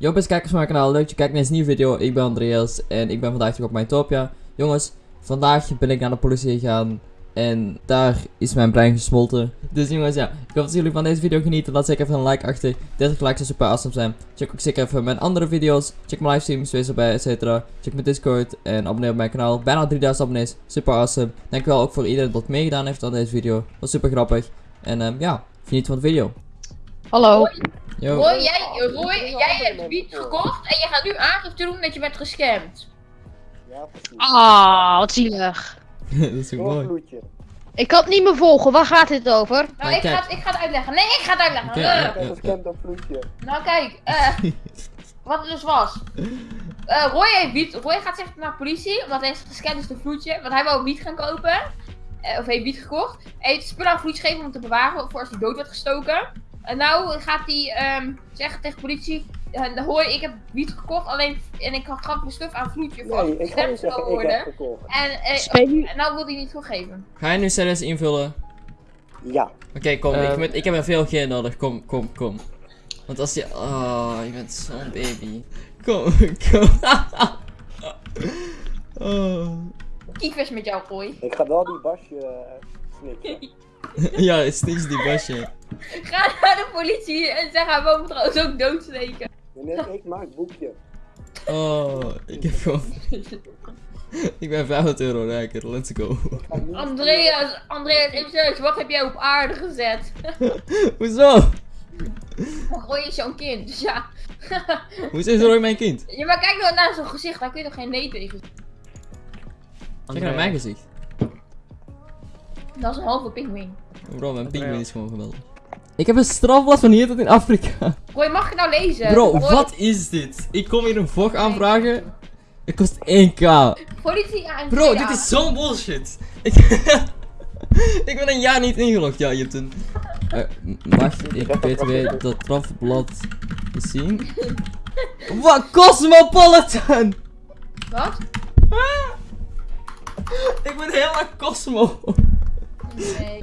Yo beste kijkers van mijn kanaal, leuk dat je kijkt naar deze nieuwe video. Ik ben Andreas en ik ben vandaag terug op mijn Topia. Jongens, vandaag ben ik naar de politie gegaan en daar is mijn brein gesmolten. Dus jongens, ja, ik hoop dat jullie van deze video genieten. Laat zeker even een like achter. 30 likes zou super awesome zijn. Check ook zeker even mijn andere video's. Check mijn livestreams, wees erbij, etc. Check mijn Discord en abonneer op mijn kanaal. Bijna 3000 abonnees, super awesome. Dankjewel ook voor iedereen dat meegedaan heeft aan deze video. Was super grappig. En ehm, ja, geniet van de video. Hallo. Yo. Roy, jij, Roy, jij hebt wiet gekocht en je gaat nu aangifte doen dat je bent gescamd. Ja, precies. Ah, wat zielig. dat is ook mooi. Ik kan het niet meer volgen. Waar gaat dit over? Nou, ik kijk. ga, het- ik ga het uitleggen. Nee, ik ga het uitleggen. Eh, ja. Ik heb gescamd op vloedje. Nou, kijk, eh, wat het dus was. Eh, Roy heeft wiet. Roy gaat zeggen naar de politie, omdat hij is gescamd is de vloedje. Want hij wou wiet gaan kopen. Eh, of heeft wiet gekocht. Hij heeft spullen aan vloedje gegeven om te bewaren voor als hij dood werd gestoken. En nou gaat hij ehm, zeggen tegen de politie. eh, Hoi, ik heb wiet gekocht, alleen en ik gaf mijn stuf aan vloedje als Nee, het ik niet ik worden. heb gekocht. En, eh, en nou wil hij niet toegeven. Ga je nu serieus invullen? Ja. Oké, kom. ik, Ehm. moet- ik heb er veel geen nodig. Kom, kom, kom. Want als je... Oh, je bent zo'n baby. Kom, kom. oh. Kievers met jou, Roy. Ik ga wel die basje uh, snikken. Ja, het is niks die basje. Ga naar de politie en zeg hij moet trouwens ook doodsteken. Nee, nee, ik maak boekje. Oh, ik heb gewoon... ik ben 500 euro rijker, let's go. Andreas, Andreas, even serieus, wat heb jij op aarde gezet? Hoezo? Roy is jouw kind, dus ja. Hoezo is Roy mijn kind? Ja, maar kijk nou naar zijn gezicht, daar kun je toch geen nee tegen? Kijk naar mijn gezicht. Dat is een halve pinguïn. Bro, mijn pinguïn is gewoon geweldig. Ik heb een strafblad van hier tot in Afrika. Roy, mag ik nou lezen? Bro, Roy, wat is dit? Ik kom hier een vlog aanvragen. Het kost 1k. Politie aan Bro, dit is zo'n bullshit. Ik, ik ben een jaar niet ingelogd. Ja, je hebt een... Eh, mag ik btw dat strafblad zien? Wat? Cosmopolitan! Wat? Ik ben helemaal Cosmo. Nee.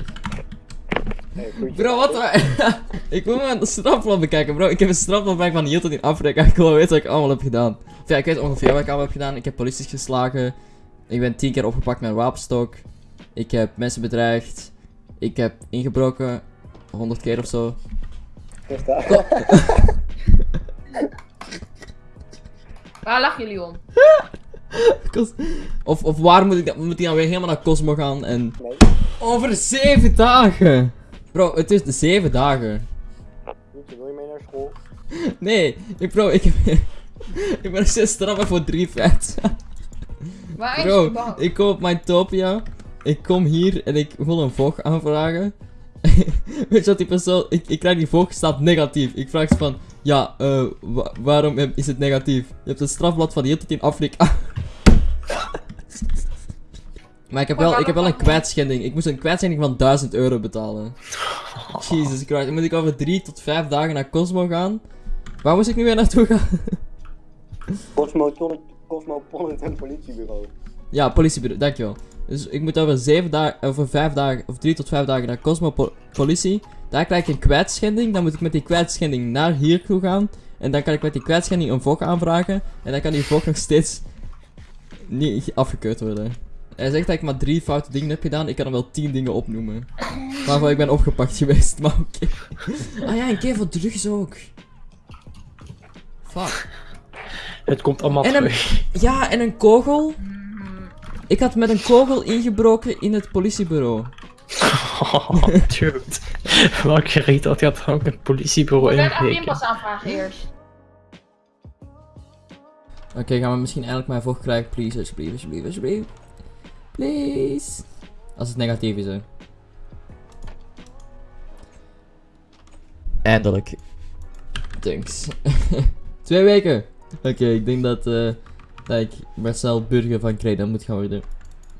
Nee, goed. Bro, wat? wa- ik wil mijn strafblad bekijken, bro. Ik heb een strafblad bij van hier tot in Afrika. Ik wil weten wat ik allemaal heb gedaan. Of ja, ik weet ongeveer wat ik allemaal heb gedaan. Ik heb polities geslagen. Ik ben tien keer opgepakt met een wapenstok. Ik heb mensen bedreigd. Ik heb ingebroken. 100 keer of zo. Waar lachen jullie om? Of, of waar moet ik, dan- moet ik dan weer helemaal naar Cosmo gaan en... Nee, Over 7 dagen! Bro, het is de 7 dagen. Wil je mee naar school? Nee, ik, bro, ik ik ben nog steeds straffen voor 3 vet. Waar is je Bro, ik kom op mijn Topia. Ik kom hier en ik wil een VOG aanvragen. Weet je wat die persoon... Ik, ik krijg die VOG, staat negatief. Ik vraag ze van... Ja, eh, wa- waarom is het negatief? Je hebt een strafblad van hier tot in Afrika. Maar ik heb, wel, ik heb wel een kwijtschending. Ik moest een kwijtschending van 1000 euro betalen. Jesus Christ. Dan moet ik over 3 tot 5 dagen naar Cosmo gaan. Waar moest ik nu weer naartoe gaan? Cosmopolitan Cosmopolitan politiebureau. Ja, politiebureau, dankjewel. Dus ik moet over 7 dagen, over 5 dagen, of 3 tot 5 dagen naar Cosmo Po- Politie. Daar krijg ik een kwijtschending. Dan moet ik met die kwijtschending naar hier toe gaan. En dan kan ik met die kwijtschending een VOG aanvragen. En dan kan die VOG nog steeds niet afgekeurd worden. Hij zegt dat ik maar drie foute dingen heb gedaan. Ik kan hem wel 10 dingen opnoemen. Waarvan ik ben opgepakt geweest, maar oké. Ah ja, een keer voor drugs ook. Fuck. Het komt allemaal En een- terug. Ja, en een kogel. Ik had met een kogel ingebroken in het politiebureau. Oh, dude. Welke reet had je dan ook een politiebureau Ik ga een pinpas aanvragen eerst. Oké, gaan we misschien eindelijk mijn vocht krijgen? Please, alsjeblieft, alsjeblieft, alsjeblieft. Please. Als het negatief is, hè. Eindelijk. Thanks. Twee weken. Oké, ik denk dat, eh dat ik Marcel Burger van Creda moet gaan worden.